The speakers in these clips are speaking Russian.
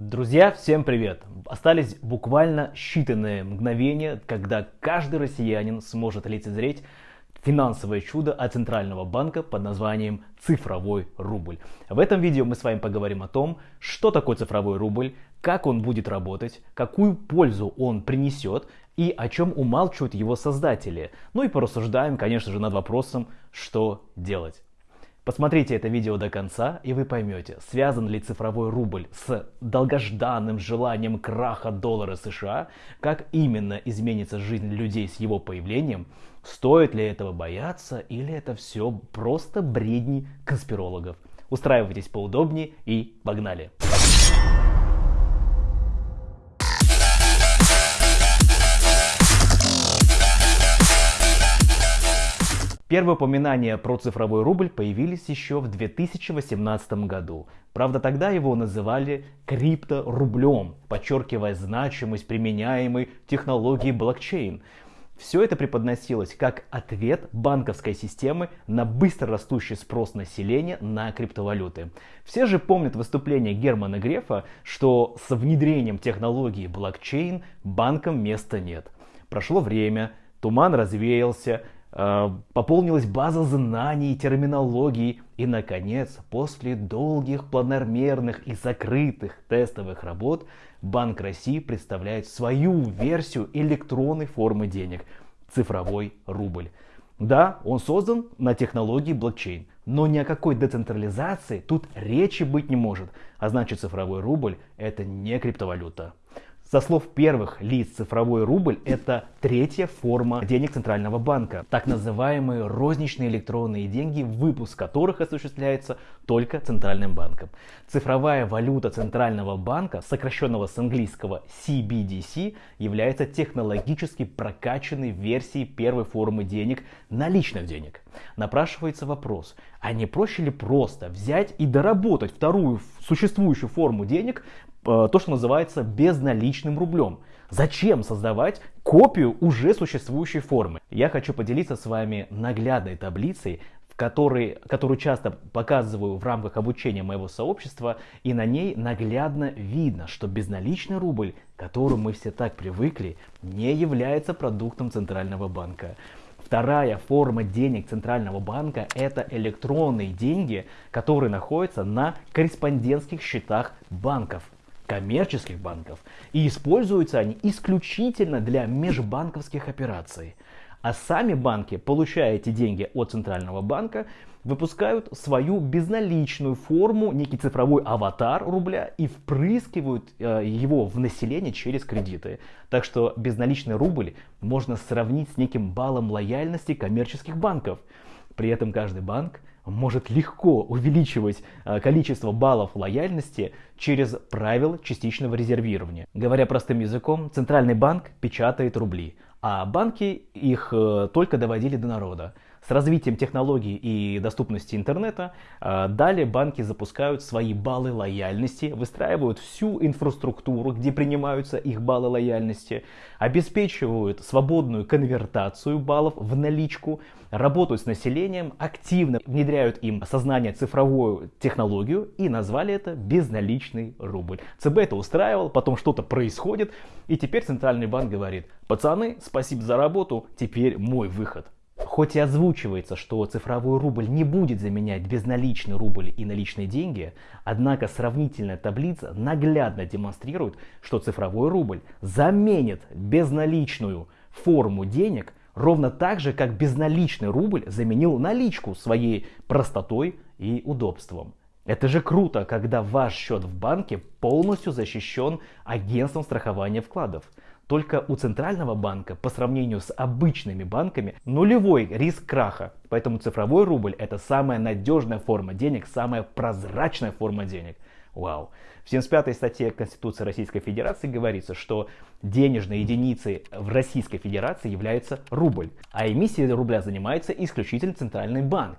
Друзья, всем привет! Остались буквально считанные мгновения, когда каждый россиянин сможет лицезреть финансовое чудо от Центрального банка под названием цифровой рубль. В этом видео мы с вами поговорим о том, что такое цифровой рубль, как он будет работать, какую пользу он принесет и о чем умалчивают его создатели. Ну и порассуждаем, конечно же, над вопросом, что делать. Посмотрите это видео до конца, и вы поймете, связан ли цифровой рубль с долгожданным желанием краха доллара США, как именно изменится жизнь людей с его появлением, стоит ли этого бояться, или это все просто бредни конспирологов. Устраивайтесь поудобнее и погнали! Первые упоминания про цифровой рубль появились еще в 2018 году. Правда, тогда его называли крипторублем, подчеркивая значимость применяемой технологии блокчейн. Все это преподносилось как ответ банковской системы на быстро растущий спрос населения на криптовалюты. Все же помнят выступление Германа Грефа, что с внедрением технологии блокчейн банкам места нет. Прошло время, туман развеялся, пополнилась база знаний, терминологии. И, наконец, после долгих планомерных и закрытых тестовых работ, Банк России представляет свою версию электронной формы денег – цифровой рубль. Да, он создан на технологии блокчейн, но ни о какой децентрализации тут речи быть не может. А значит цифровой рубль – это не криптовалюта. Со слов первых лиц цифровой рубль – это третья форма денег Центрального банка, так называемые розничные электронные деньги, выпуск которых осуществляется только Центральным банком. Цифровая валюта Центрального банка, сокращенного с английского CBDC, является технологически прокачанной версией первой формы денег – наличных денег. Напрашивается вопрос, а не проще ли просто взять и доработать вторую существующую форму денег то, что называется безналичным рублем. Зачем создавать копию уже существующей формы? Я хочу поделиться с вами наглядной таблицей, в которой, которую часто показываю в рамках обучения моего сообщества, и на ней наглядно видно, что безналичный рубль, к которому мы все так привыкли, не является продуктом Центрального банка. Вторая форма денег Центрального банка – это электронные деньги, которые находятся на корреспондентских счетах банков коммерческих банков, и используются они исключительно для межбанковских операций. А сами банки, получая эти деньги от Центрального банка, выпускают свою безналичную форму, некий цифровой аватар рубля и впрыскивают э, его в население через кредиты. Так что безналичный рубль можно сравнить с неким баллом лояльности коммерческих банков. При этом каждый банк может легко увеличивать э, количество баллов лояльности через правила частичного резервирования. Говоря простым языком, Центральный банк печатает рубли, а банки их э, только доводили до народа. С развитием технологий и доступности интернета а, далее банки запускают свои баллы лояльности, выстраивают всю инфраструктуру, где принимаются их баллы лояльности, обеспечивают свободную конвертацию баллов в наличку, работают с населением, активно внедряют им сознание цифровую технологию и назвали это безналичный рубль. ЦБ это устраивал, потом что-то происходит, и теперь Центральный банк говорит, пацаны, спасибо за работу, теперь мой выход. Хоть и озвучивается, что цифровой рубль не будет заменять безналичный рубль и наличные деньги, однако сравнительная таблица наглядно демонстрирует, что цифровой рубль заменит безналичную форму денег ровно так же, как безналичный рубль заменил наличку своей простотой и удобством. Это же круто, когда ваш счет в банке полностью защищен агентством страхования вкладов. Только у центрального банка по сравнению с обычными банками нулевой риск краха. Поэтому цифровой рубль это самая надежная форма денег, самая прозрачная форма денег. Вау. В 75-й статье Конституции Российской Федерации говорится, что денежной единицей в Российской Федерации является рубль, а эмиссией рубля занимается исключительно Центральный банк.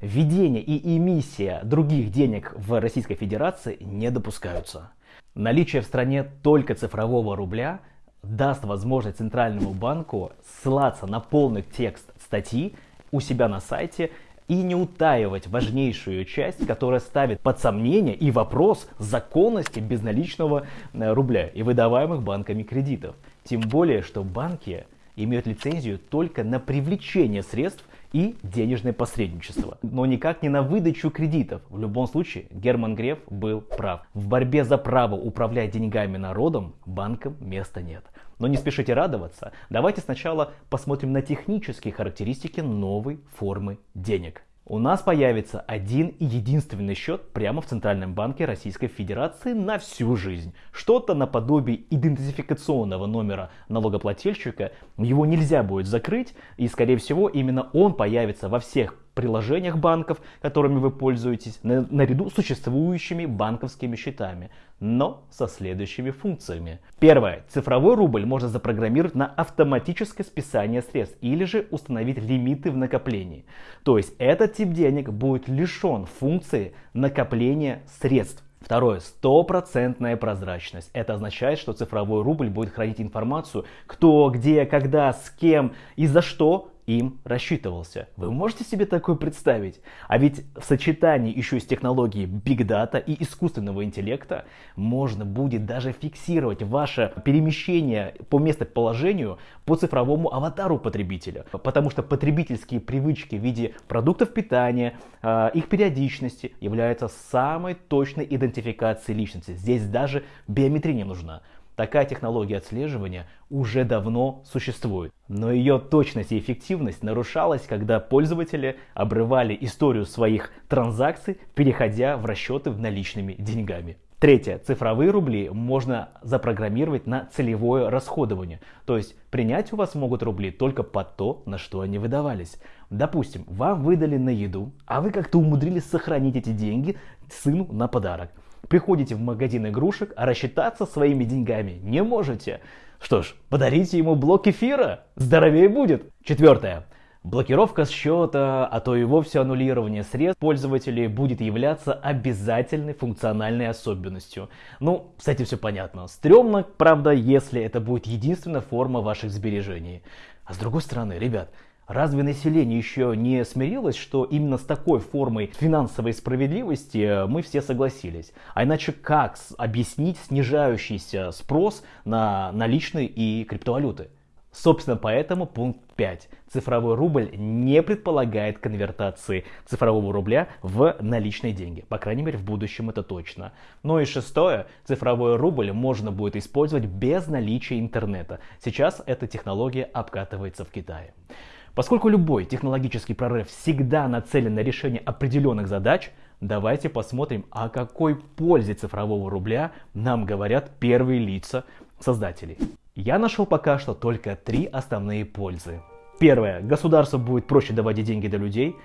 Введение и эмиссия других денег в Российской Федерации не допускаются. Наличие в стране только цифрового рубля даст возможность Центральному банку ссылаться на полный текст статьи у себя на сайте и не утаивать важнейшую часть, которая ставит под сомнение и вопрос законности безналичного э, рубля и выдаваемых банками кредитов. Тем более, что банки имеют лицензию только на привлечение средств и денежное посредничество, но никак не на выдачу кредитов. В любом случае, Герман Греф был прав. В борьбе за право управлять деньгами народом банкам места нет. Но не спешите радоваться. Давайте сначала посмотрим на технические характеристики новой формы денег. У нас появится один и единственный счет прямо в Центральном банке Российской Федерации на всю жизнь. Что-то наподобие идентификационного номера налогоплательщика. Его нельзя будет закрыть и скорее всего именно он появится во всех приложениях банков, которыми вы пользуетесь, на, наряду с существующими банковскими счетами, но со следующими функциями. Первое. Цифровой рубль можно запрограммировать на автоматическое списание средств или же установить лимиты в накоплении. То есть этот тип денег будет лишен функции накопления средств. Второе. Стопроцентная прозрачность. Это означает, что цифровой рубль будет хранить информацию, кто, где, когда, с кем и за что им рассчитывался. Вы можете себе такое представить? А ведь в сочетании еще с технологией Big Data и искусственного интеллекта можно будет даже фиксировать ваше перемещение по местоположению по цифровому аватару потребителя. Потому что потребительские привычки в виде продуктов питания, а, их периодичности являются самой точной идентификацией личности. Здесь даже биометрия не нужна. Такая технология отслеживания уже давно существует, но ее точность и эффективность нарушалась, когда пользователи обрывали историю своих транзакций, переходя в расчеты наличными деньгами. Третье. Цифровые рубли можно запрограммировать на целевое расходование. То есть принять у вас могут рубли только под то, на что они выдавались. Допустим, вам выдали на еду, а вы как-то умудрились сохранить эти деньги сыну на подарок. Приходите в магазин игрушек, а рассчитаться своими деньгами не можете. Что ж, подарите ему блок эфира, здоровее будет. Четвертое. Блокировка счета, а то и вовсе аннулирование средств пользователей будет являться обязательной функциональной особенностью. Ну, с этим все понятно. Стремно, правда, если это будет единственная форма ваших сбережений. А с другой стороны, ребят, Разве население еще не смирилось, что именно с такой формой финансовой справедливости э, мы все согласились? А иначе как объяснить снижающийся спрос на наличные и криптовалюты? Собственно, поэтому пункт 5. Цифровой рубль не предполагает конвертации цифрового рубля в наличные деньги. По крайней мере, в будущем это точно. Ну и шестое. Цифровой рубль можно будет использовать без наличия интернета. Сейчас эта технология обкатывается в Китае. Поскольку любой технологический прорыв всегда нацелен на решение определенных задач, давайте посмотрим, о какой пользе цифрового рубля нам говорят первые лица создателей. Я нашел пока что только три основные пользы. Первое. Государство будет проще доводить деньги до людей.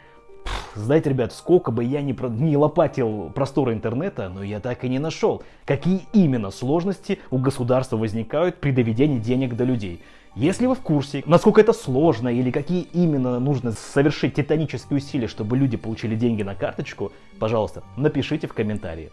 знаете, ребят, сколько бы я ни, про... не лопатил просторы интернета, но я так и не нашел, какие именно сложности у государства возникают при доведении денег до людей. Если вы в курсе, насколько это сложно или какие именно нужно совершить титанические усилия, чтобы люди получили деньги на карточку, пожалуйста, напишите в комментарии.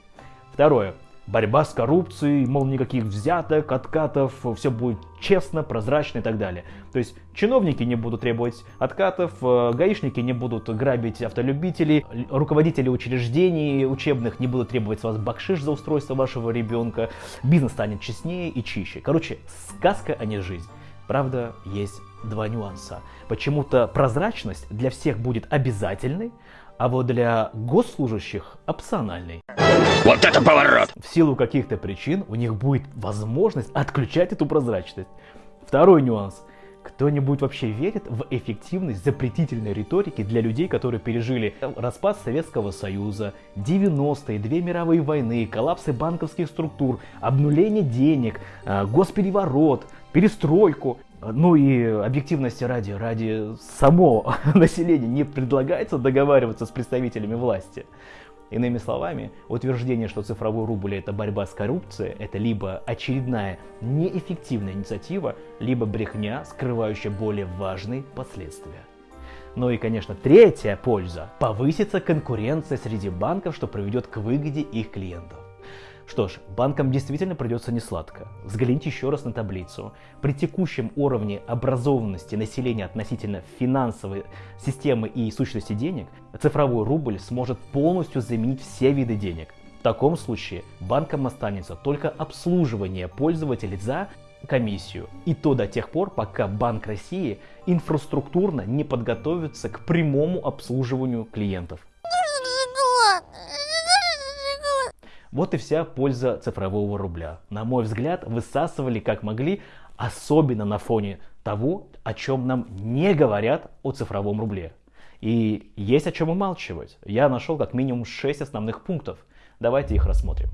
Второе. Борьба с коррупцией, мол, никаких взяток, откатов, все будет честно, прозрачно и так далее. То есть чиновники не будут требовать откатов, э, гаишники не будут грабить автолюбителей, руководители учреждений учебных не будут требовать с вас бакшиш за устройство вашего ребенка, бизнес станет честнее и чище. Короче, сказка, а не жизнь. Правда, есть два нюанса. Почему-то прозрачность для всех будет обязательной, а вот для госслужащих опциональной. Вот это поворот! В силу каких-то причин у них будет возможность отключать эту прозрачность. Второй нюанс. Кто-нибудь вообще верит в эффективность запретительной риторики для людей, которые пережили распад Советского Союза, 90-е, две мировые войны, коллапсы банковских структур, обнуление денег, э, госпереворот, перестройку. Ну и объективности ради, ради само населения не предлагается договариваться с представителями власти. Иными словами, утверждение, что цифровой рубль это борьба с коррупцией, это либо очередная неэффективная инициатива, либо брехня, скрывающая более важные последствия. Ну и, конечно, третья польза – повысится конкуренция среди банков, что приведет к выгоде их клиентов. Что ж, банкам действительно придется несладко. Взгляните еще раз на таблицу. При текущем уровне образованности населения относительно финансовой системы и сущности денег, цифровой рубль сможет полностью заменить все виды денег. В таком случае банкам останется только обслуживание пользователей за комиссию. И то до тех пор, пока Банк России инфраструктурно не подготовится к прямому обслуживанию клиентов. Вот и вся польза цифрового рубля. На мой взгляд, высасывали как могли, особенно на фоне того, о чем нам не говорят о цифровом рубле. И есть о чем умалчивать. Я нашел как минимум 6 основных пунктов. Давайте их рассмотрим.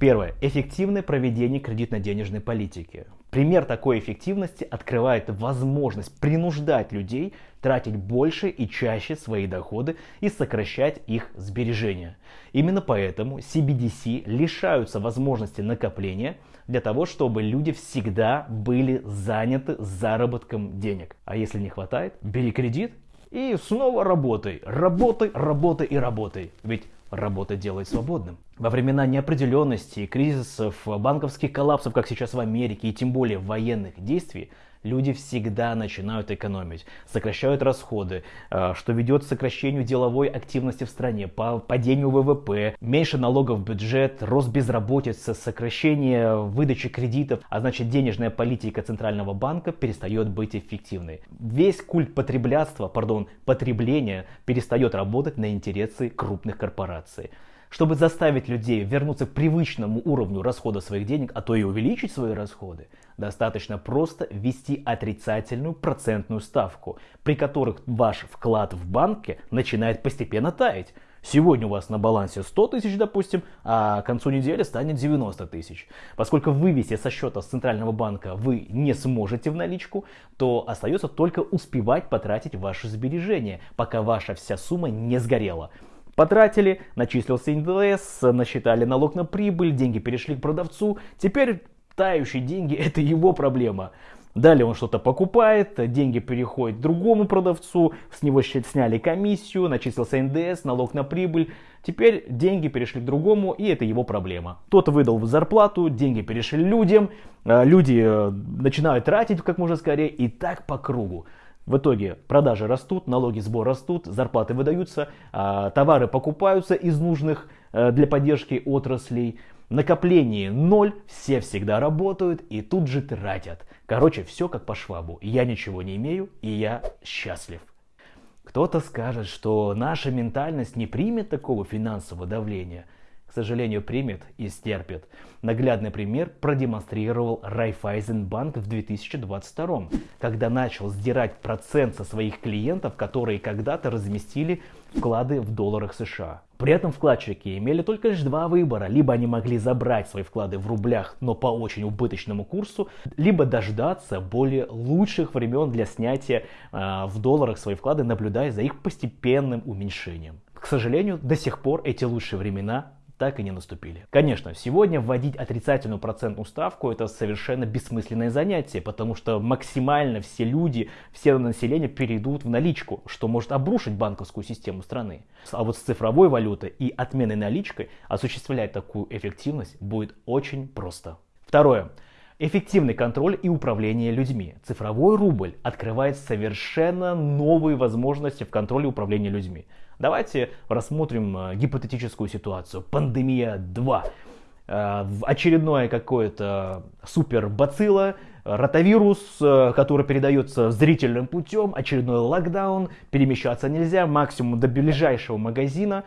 Первое. Эффективное проведение кредитно-денежной политики. Пример такой эффективности открывает возможность принуждать людей тратить больше и чаще свои доходы и сокращать их сбережения. Именно поэтому CBDC лишаются возможности накопления для того, чтобы люди всегда были заняты заработком денег. А если не хватает, бери кредит и снова работай. Работай, работай и работай. Ведь работа делает свободным. Во времена неопределенности, кризисов, банковских коллапсов, как сейчас в Америке, и тем более военных действий, люди всегда начинают экономить, сокращают расходы, э, что ведет к сокращению деловой активности в стране, по падению ВВП, меньше налогов в бюджет, рост безработицы, сокращение выдачи кредитов, а значит денежная политика Центрального банка перестает быть эффективной. Весь культ потреблятства, пардон, потребления перестает работать на интересы крупных корпораций. Чтобы заставить людей вернуться к привычному уровню расхода своих денег, а то и увеличить свои расходы, достаточно просто ввести отрицательную процентную ставку, при которых ваш вклад в банке начинает постепенно таять. Сегодня у вас на балансе 100 тысяч, допустим, а к концу недели станет 90 тысяч. Поскольку вывести со счета с Центрального банка вы не сможете в наличку, то остается только успевать потратить ваши сбережения, пока ваша вся сумма не сгорела. Потратили, начислился НДС, насчитали налог на прибыль, деньги перешли к продавцу. Теперь тающие деньги это его проблема. Далее он что-то покупает, деньги переходят другому продавцу, с него сняли комиссию, начислился НДС, налог на прибыль. Теперь деньги перешли к другому, и это его проблема. Тот выдал зарплату, деньги перешли людям, э, люди э, начинают тратить как можно скорее, и так по кругу. В итоге продажи растут, налоги сбор растут, зарплаты выдаются, а, товары покупаются из нужных э, для поддержки отраслей, накопление ноль, все всегда работают и тут же тратят. Короче, все как по швабу. Я ничего не имею и я счастлив. Кто-то скажет, что наша ментальность не примет такого финансового давления – к сожалению, примет и стерпит. Наглядный пример продемонстрировал Райфайзенбанк в 2022, когда начал сдирать процент со своих клиентов, которые когда-то разместили вклады в долларах США. При этом вкладчики имели только лишь два выбора. Либо они могли забрать свои вклады в рублях, но по очень убыточному курсу, либо дождаться более лучших времен для снятия э, в долларах свои вклады, наблюдая за их постепенным уменьшением. К сожалению, до сих пор эти лучшие времена так и не наступили. Конечно, сегодня вводить отрицательную процентную ставку это совершенно бессмысленное занятие, потому что максимально все люди, все население перейдут в наличку, что может обрушить банковскую систему страны. А вот с цифровой валютой и отменой наличкой осуществлять такую эффективность будет очень просто. Второе. Эффективный контроль и управление людьми. Цифровой рубль открывает совершенно новые возможности в контроле и управлении людьми. Давайте рассмотрим э, гипотетическую ситуацию. Пандемия 2. Э, очередное какое-то супер бацилла, ротавирус, э, который передается зрительным путем, очередной локдаун, перемещаться нельзя, максимум до ближайшего магазина.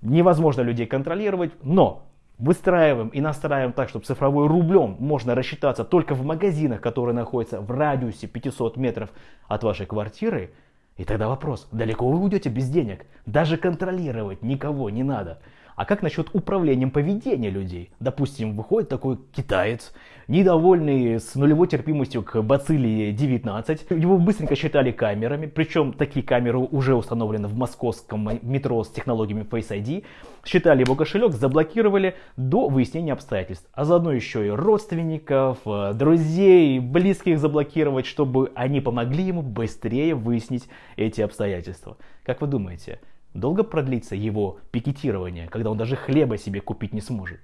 Невозможно людей контролировать, но выстраиваем и настраиваем так, чтобы цифровой рублем можно рассчитаться только в магазинах, которые находятся в радиусе 500 метров от вашей квартиры, и тогда вопрос, далеко вы уйдете без денег? Даже контролировать никого не надо. А как насчет управлением поведения людей? Допустим, выходит такой китаец, недовольный с нулевой терпимостью к бациллии 19. Его быстренько считали камерами, причем такие камеры уже установлены в московском метро с технологиями Face ID. Считали его кошелек, заблокировали до выяснения обстоятельств. А заодно еще и родственников, э, друзей, близких заблокировать, чтобы они помогли ему быстрее выяснить эти обстоятельства. Как вы думаете, Долго продлится его пикетирование, когда он даже хлеба себе купить не сможет?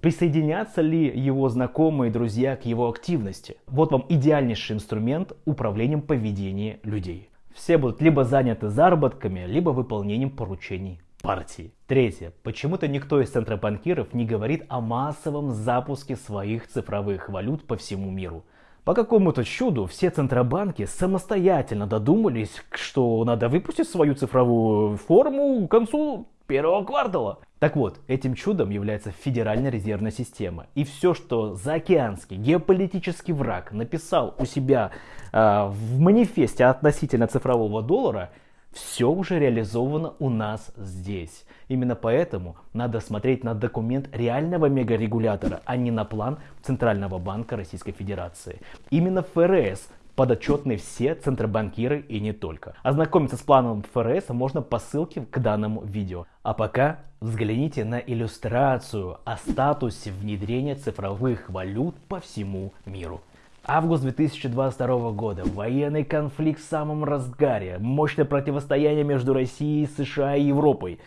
Присоединятся ли его знакомые друзья к его активности? Вот вам идеальнейший инструмент управлением поведения людей. Все будут либо заняты заработками, либо выполнением поручений партии. Третье. Почему-то никто из центробанкиров не говорит о массовом запуске своих цифровых валют по всему миру. По какому-то чуду все центробанки самостоятельно додумались, что надо выпустить свою цифровую форму к концу первого квартала. Так вот, этим чудом является Федеральная резервная система. И все, что заокеанский геополитический враг написал у себя э, в манифесте относительно цифрового доллара, все уже реализовано у нас здесь. Именно поэтому надо смотреть на документ реального мегарегулятора, а не на план Центрального банка Российской Федерации. Именно ФРС подотчетны все центробанкиры и не только. Ознакомиться с планом ФРС можно по ссылке к данному видео. А пока взгляните на иллюстрацию о статусе внедрения цифровых валют по всему миру. Август 2022 года. Военный конфликт в самом разгаре. Мощное противостояние между Россией, США и Европой.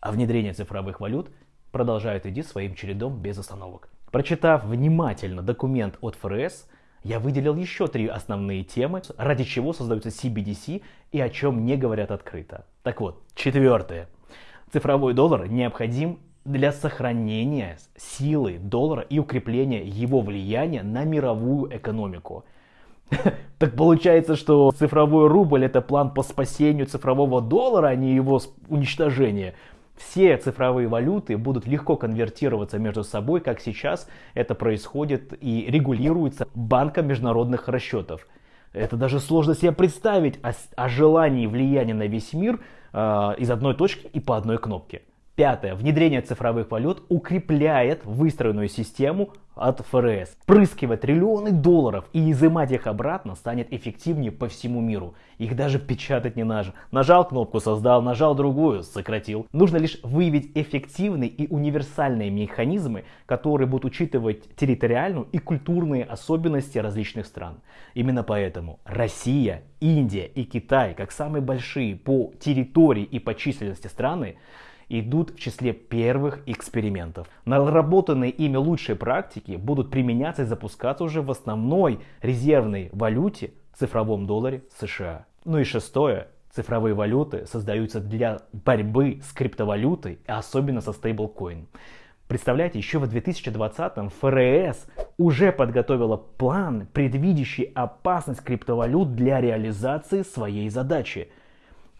А внедрение цифровых валют продолжает идти своим чередом без остановок. Прочитав внимательно документ от ФРС, я выделил еще три основные темы, ради чего создаются CBDC и о чем не говорят открыто. Так вот, четвертое. Цифровой доллар необходим для сохранения силы доллара и укрепления его влияния на мировую экономику. Так получается, что цифровой рубль это план по спасению цифрового доллара, а не его уничтожение все цифровые валюты будут легко конвертироваться между собой, как сейчас это происходит и регулируется Банком международных расчетов. Это даже сложно себе представить о, о желании влияния на весь мир э, из одной точки и по одной кнопке. Пятое. Внедрение цифровых валют укрепляет выстроенную систему от ФРС. Прыскивать триллионы долларов и изымать их обратно станет эффективнее по всему миру. Их даже печатать не надо. Нажал кнопку создал, нажал другую сократил. Нужно лишь выявить эффективные и универсальные механизмы, которые будут учитывать территориальную и культурные особенности различных стран. Именно поэтому Россия, Индия и Китай, как самые большие по территории и по численности страны, идут в числе первых экспериментов. Наработанные ими лучшие практики будут применяться и запускаться уже в основной резервной валюте цифровом долларе США. Ну и шестое. Цифровые валюты создаются для борьбы с криптовалютой, особенно со стейблкоин. Представляете, еще в 2020-м ФРС уже подготовила план, предвидящий опасность криптовалют для реализации своей задачи –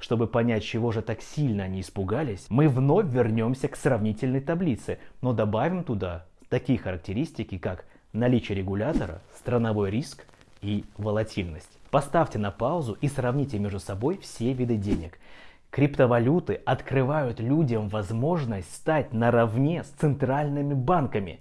чтобы понять, чего же так сильно они испугались, мы вновь вернемся к сравнительной таблице, но добавим туда такие характеристики, как наличие регулятора, страновой риск и волатильность. Поставьте на паузу и сравните между собой все виды денег. Криптовалюты открывают людям возможность стать наравне с центральными банками.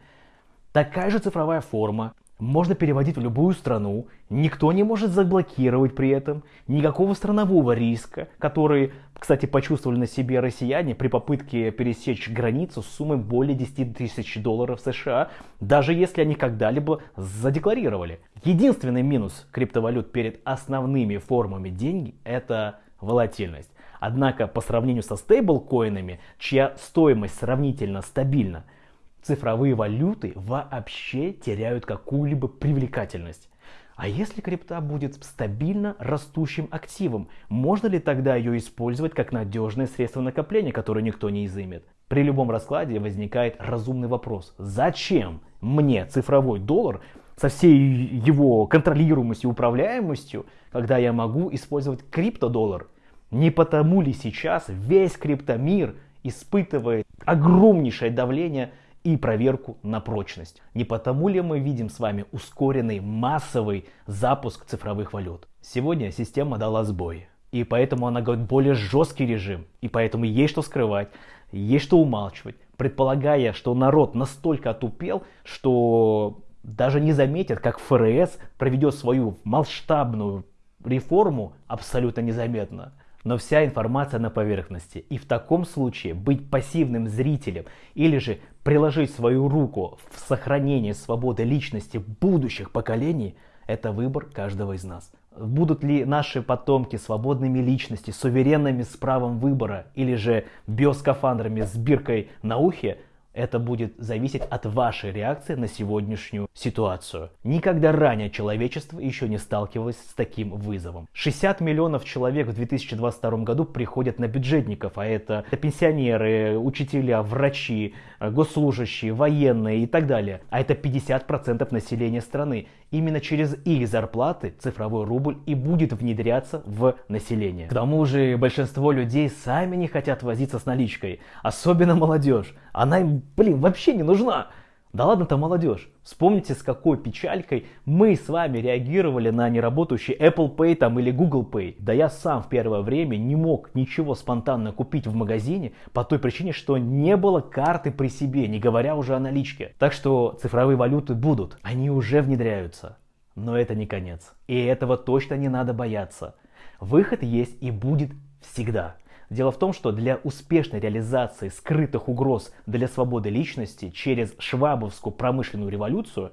Такая же цифровая форма, можно переводить в любую страну, никто не может заблокировать при этом, никакого странового риска, который, кстати, почувствовали на себе россияне при попытке пересечь границу с суммой более 10 тысяч долларов США, даже если они когда-либо задекларировали. Единственный минус криптовалют перед основными формами деньги – это волатильность. Однако по сравнению со стейблкоинами, чья стоимость сравнительно стабильна – цифровые валюты вообще теряют какую-либо привлекательность. А если крипта будет стабильно растущим активом, можно ли тогда ее использовать как надежное средство накопления, которое никто не изымет? При любом раскладе возникает разумный вопрос. Зачем мне цифровой доллар со всей его контролируемостью и управляемостью, когда я могу использовать криптодоллар? Не потому ли сейчас весь криптомир испытывает огромнейшее давление и проверку на прочность. Не потому ли мы видим с вами ускоренный массовый запуск цифровых валют? Сегодня система дала сбой. И поэтому она говорит более жесткий режим. И поэтому есть что скрывать, есть что умалчивать. Предполагая, что народ настолько отупел, что даже не заметит, как ФРС проведет свою масштабную реформу абсолютно незаметно но вся информация на поверхности. И в таком случае быть пассивным зрителем или же приложить свою руку в сохранение свободы личности будущих поколений – это выбор каждого из нас. Будут ли наши потомки свободными личностями, суверенными с правом выбора или же биоскафандрами с биркой на ухе – Это будет зависеть от вашей реакции на сегодняшнюю ситуацию. Никогда ранее человечество еще не сталкивалось с таким вызовом. 60 миллионов человек в 2022 году приходят на бюджетников, а это пенсионеры, учителя, врачи, госслужащие, военные и так далее. А это 50% населения страны. Именно через их зарплаты цифровой рубль и будет внедряться в население. К тому же большинство людей сами не хотят возиться с наличкой, особенно молодежь. Она им, блин, вообще не нужна. Да ладно-то молодежь. Вспомните, с какой печалькой мы с вами реагировали на неработающий Apple Pay там, или Google Pay. Да я сам в первое время не мог ничего спонтанно купить в магазине по той причине, что не было карты при себе, не говоря уже о наличке. Так что цифровые валюты будут, они уже внедряются. Но это не конец. И этого точно не надо бояться. Выход есть и будет всегда. Дело в том, что для успешной реализации скрытых угроз для свободы личности через швабовскую промышленную революцию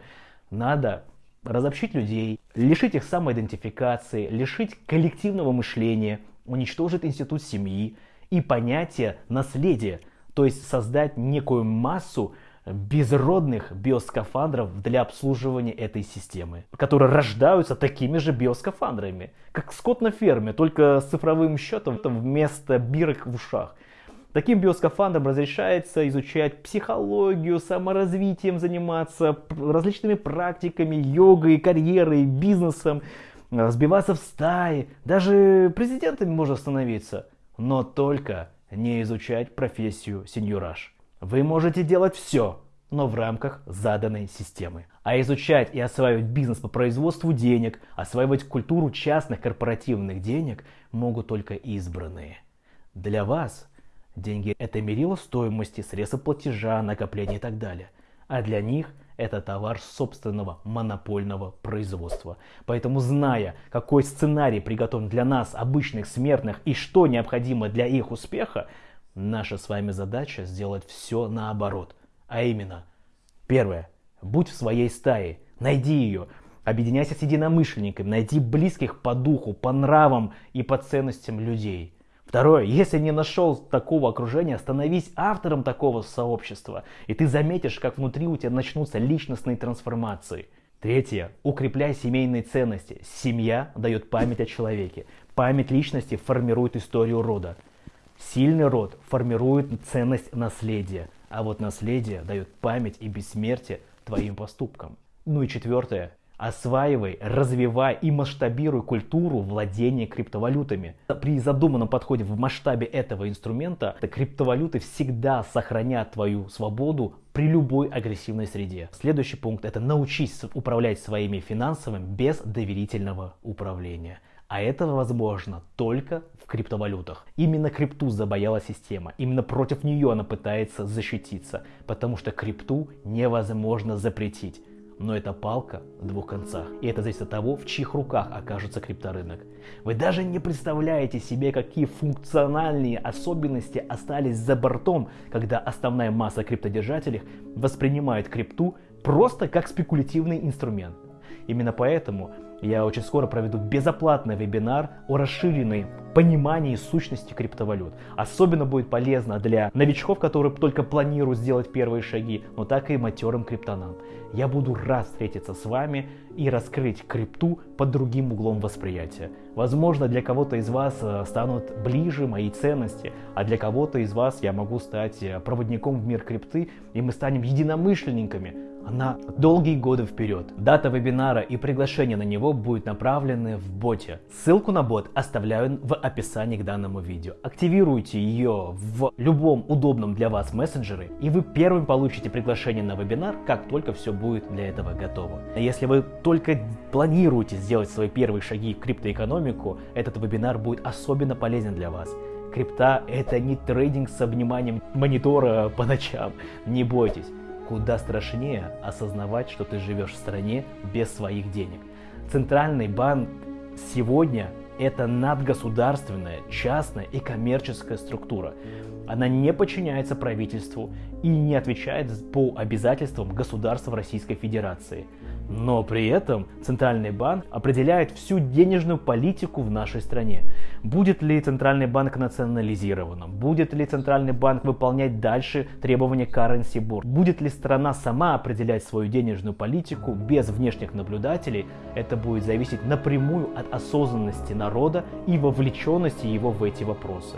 надо разобщить людей, лишить их самоидентификации, лишить коллективного мышления, уничтожить институт семьи и понятие наследия, то есть создать некую массу безродных биоскафандров для обслуживания этой системы, которые рождаются такими же биоскафандрами, как скот на ферме, только с цифровым счетом вместо бирок в ушах. Таким биоскафандрам разрешается изучать психологию, саморазвитием заниматься, различными практиками, йогой, карьерой, бизнесом, сбиваться в стаи, даже президентами можно становиться, но только не изучать профессию сеньораж. Вы можете делать все, но в рамках заданной системы. А изучать и осваивать бизнес по производству денег, осваивать культуру частных корпоративных денег могут только избранные. Для вас деньги – это мерило стоимости, средства платежа, накопления и так далее. А для них это товар собственного монопольного производства. Поэтому, зная, какой сценарий приготовлен для нас, обычных смертных, и что необходимо для их успеха, Наша с вами задача сделать все наоборот. А именно, первое, будь в своей стае, найди ее, объединяйся с единомышленниками, найди близких по духу, по нравам и по ценностям людей. Второе, если не нашел такого окружения, становись автором такого сообщества, и ты заметишь, как внутри у тебя начнутся личностные трансформации. Третье, укрепляй семейные ценности. Семья дает память о человеке. Память личности формирует историю рода. Сильный род формирует ценность наследия, а вот наследие дает память и бессмертие твоим поступкам. Ну и четвертое. Осваивай, развивай и масштабируй культуру владения криптовалютами. При задуманном подходе в масштабе этого инструмента криптовалюты всегда сохранят твою свободу при любой агрессивной среде. Следующий пункт это научись управлять своими финансами без доверительного управления. А это возможно только в криптовалютах. Именно крипту забояла система. Именно против нее она пытается защититься. Потому что крипту невозможно запретить. Но это палка в двух концах. И это зависит от того, в чьих руках окажется крипторынок. Вы даже не представляете себе, какие функциональные особенности остались за бортом, когда основная масса криптодержателей воспринимает крипту просто как спекулятивный инструмент. Именно поэтому я очень скоро проведу безоплатный вебинар о расширенной понимании сущности криптовалют. Особенно будет полезно для новичков, которые только планируют сделать первые шаги, но так и матерым криптонам. Я буду рад встретиться с вами и раскрыть крипту под другим углом восприятия. Возможно, для кого-то из вас э, станут ближе мои ценности, а для кого-то из вас я могу стать э, проводником в мир крипты, и мы станем единомышленниками, на долгие годы вперед. Дата вебинара и приглашение на него будут направлены в боте. Ссылку на бот оставляю в описании к данному видео. Активируйте ее в любом удобном для вас мессенджере, и вы первым получите приглашение на вебинар, как только все будет для этого готово. Если вы только планируете сделать свои первые шаги в криптоэкономику, этот вебинар будет особенно полезен для вас. Крипта это не трейдинг с обниманием монитора по ночам. Не бойтесь. Куда страшнее осознавать, что ты живешь в стране без своих денег. Центральный банк сегодня это надгосударственная, частная и коммерческая структура. Она не подчиняется правительству и не отвечает по обязательствам государства Российской Федерации. Но при этом Центральный банк определяет всю денежную политику в нашей стране. Будет ли Центральный банк национализированным? Будет ли Центральный банк выполнять дальше требования currency board? Будет ли страна сама определять свою денежную политику без внешних наблюдателей? Это будет зависеть напрямую от осознанности народа и вовлеченности его в эти вопросы.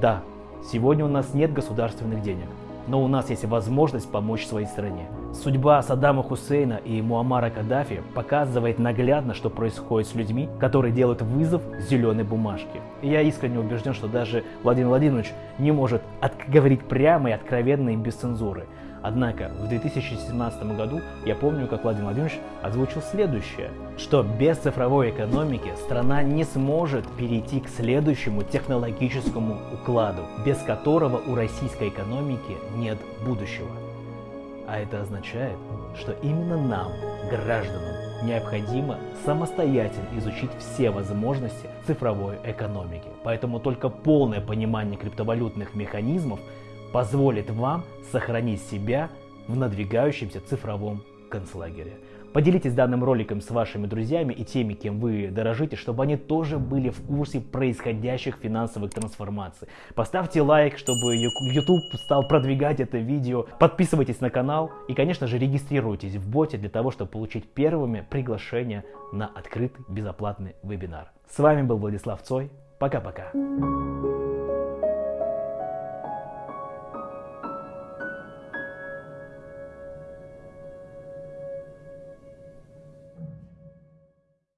Да, сегодня у нас нет государственных денег но у нас есть возможность помочь своей стране. Судьба Саддама Хусейна и Муаммара Каддафи показывает наглядно, что происходит с людьми, которые делают вызов зеленой бумажке. И я искренне убежден, что даже Владимир Владимирович не может говорить прямо и откровенно и без цензуры. Однако в 2017 году я помню, как Владимир Владимирович озвучил следующее, что без цифровой экономики страна не сможет перейти к следующему технологическому укладу, без которого у российской экономики нет будущего. А это означает, что именно нам, гражданам, необходимо самостоятельно изучить все возможности цифровой экономики. Поэтому только полное понимание криптовалютных механизмов позволит вам сохранить себя в надвигающемся цифровом концлагере. Поделитесь данным роликом с вашими друзьями и теми, кем вы дорожите, чтобы они тоже были в курсе происходящих финансовых трансформаций. Поставьте лайк, чтобы YouTube стал продвигать это видео. Подписывайтесь на канал и, конечно же, регистрируйтесь в боте для того, чтобы получить первыми приглашение на открытый безоплатный вебинар. С вами был Владислав Цой. Пока-пока.